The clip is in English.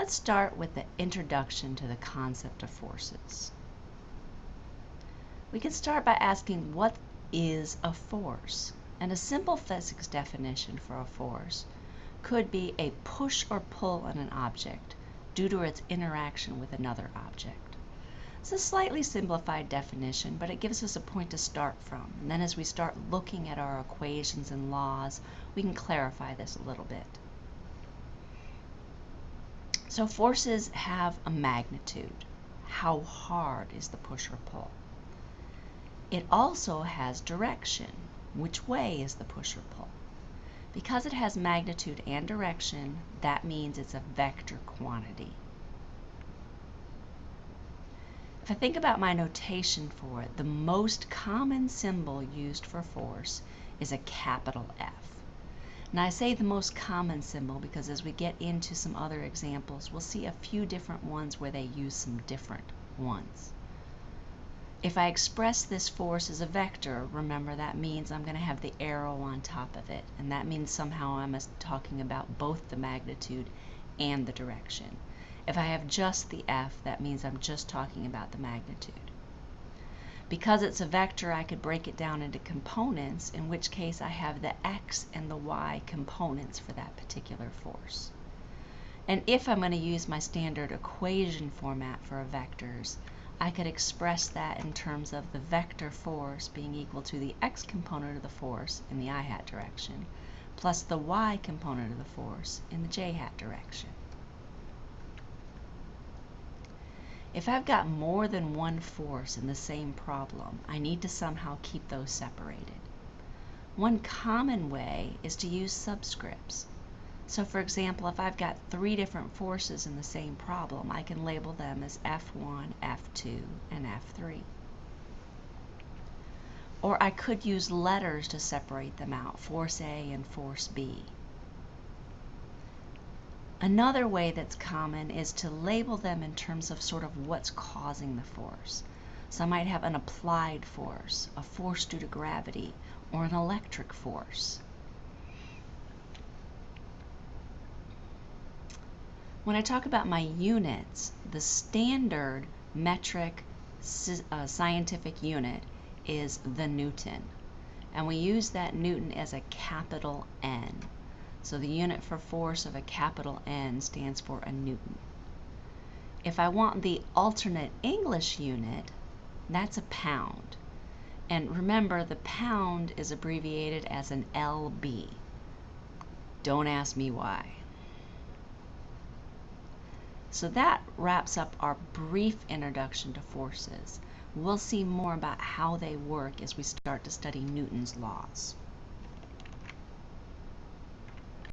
Let's start with the introduction to the concept of forces. We can start by asking what is a force? And a simple physics definition for a force could be a push or pull on an object due to its interaction with another object. It's a slightly simplified definition, but it gives us a point to start from. And then as we start looking at our equations and laws, we can clarify this a little bit. So forces have a magnitude. How hard is the push or pull? It also has direction. Which way is the push or pull? Because it has magnitude and direction, that means it's a vector quantity. If I think about my notation for it, the most common symbol used for force is a capital F. Now I say the most common symbol because as we get into some other examples, we'll see a few different ones where they use some different ones. If I express this force as a vector, remember that means I'm going to have the arrow on top of it, and that means somehow I'm talking about both the magnitude and the direction. If I have just the f, that means I'm just talking about the magnitude. Because it's a vector, I could break it down into components, in which case I have the x and the y components for that particular force. And if I'm going to use my standard equation format for vectors, I could express that in terms of the vector force being equal to the x component of the force in the i hat direction, plus the y component of the force in the j hat direction. If I've got more than one force in the same problem, I need to somehow keep those separated. One common way is to use subscripts. So for example, if I've got three different forces in the same problem, I can label them as F1, F2, and F3. Or I could use letters to separate them out, force A and force B. Another way that's common is to label them in terms of sort of what's causing the force. So I might have an applied force, a force due to gravity, or an electric force. When I talk about my units, the standard metric uh, scientific unit is the Newton. And we use that Newton as a capital N. So the unit for force of a capital N stands for a Newton. If I want the alternate English unit, that's a pound. And remember, the pound is abbreviated as an LB. Don't ask me why. So that wraps up our brief introduction to forces. We'll see more about how they work as we start to study Newton's laws.